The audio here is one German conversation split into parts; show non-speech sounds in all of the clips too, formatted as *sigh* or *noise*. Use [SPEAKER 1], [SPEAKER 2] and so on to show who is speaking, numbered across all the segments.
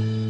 [SPEAKER 1] Mm-hmm.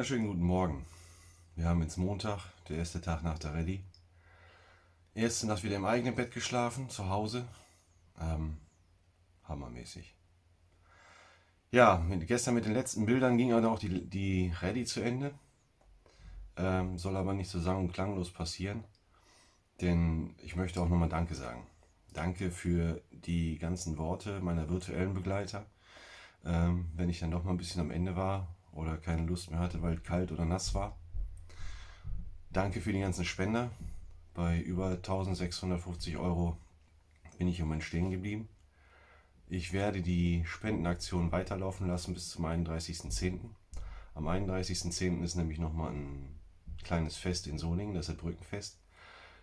[SPEAKER 1] Wunderschönen guten Morgen. Wir haben jetzt Montag, der erste Tag nach der Rallye. Erste Nacht wieder im eigenen Bett geschlafen, zu Hause. Ähm, hammermäßig. Ja, mit, gestern mit den letzten Bildern ging dann auch die, die Rallye zu Ende. Ähm, soll aber nicht so sang- und klanglos passieren. Denn ich möchte auch nochmal Danke sagen. Danke für die ganzen Worte meiner virtuellen Begleiter. Ähm, wenn ich dann doch mal ein bisschen am Ende war oder keine Lust mehr hatte, weil es kalt oder nass war. Danke für die ganzen Spender. Bei über 1650 Euro bin ich im Moment stehen geblieben. Ich werde die Spendenaktion weiterlaufen lassen bis zum 31.10. Am 31.10. ist nämlich nochmal ein kleines Fest in Solingen, das ist das Brückenfest.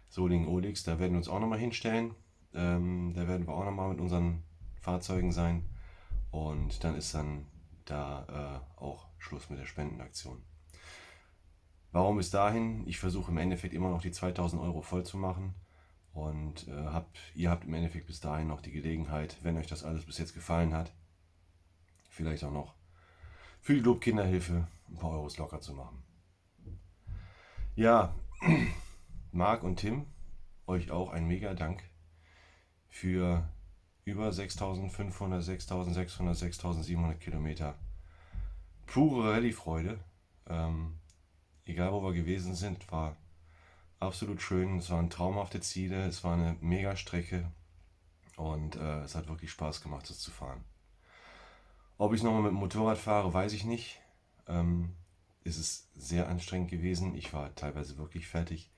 [SPEAKER 1] Solingen-Olix, da werden wir uns auch nochmal hinstellen. Ähm, da werden wir auch nochmal mit unseren Fahrzeugen sein. Und dann ist dann da äh, auch Schluss mit der Spendenaktion. Warum bis dahin? Ich versuche im Endeffekt immer noch die 2000 Euro voll zu machen. Und äh, habt, ihr habt im Endeffekt bis dahin noch die Gelegenheit, wenn euch das alles bis jetzt gefallen hat, vielleicht auch noch für die Lob Kinderhilfe ein paar Euros locker zu machen. Ja, *clears throat* Marc und Tim, euch auch ein mega Dank für über 6500, 6600, 6700 Kilometer pure Rallye-Freude. Ähm, egal wo wir gewesen sind, war absolut schön. Es waren traumhafte Ziele, es war eine mega Strecke und äh, es hat wirklich Spaß gemacht, das zu fahren. Ob ich nochmal mit dem Motorrad fahre, weiß ich nicht. Ähm, ist es sehr anstrengend gewesen. Ich war teilweise wirklich fertig.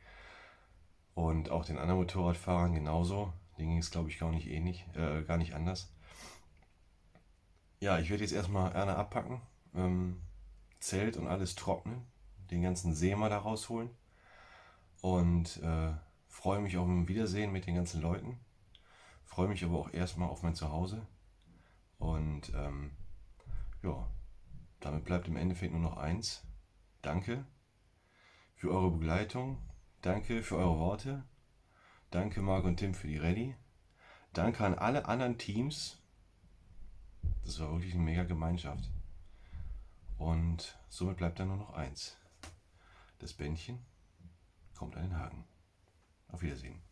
[SPEAKER 1] Und auch den anderen Motorradfahrern genauso. Denen ging es, glaube ich, gar nicht ähnlich, äh, gar nicht anders. Ja, ich werde jetzt erstmal Erna abpacken, ähm, Zelt und alles trocknen, den ganzen See mal da rausholen und äh, freue mich auf ein Wiedersehen mit den ganzen Leuten. Freue mich aber auch erstmal auf mein Zuhause. Und ähm, ja, damit bleibt im Endeffekt nur noch eins. Danke für eure Begleitung. Danke für eure Worte. Danke Marc und Tim für die Rallye. Danke an alle anderen Teams. Das war wirklich eine mega Gemeinschaft. Und somit bleibt dann nur noch eins. Das Bändchen kommt an den Haken. Auf Wiedersehen.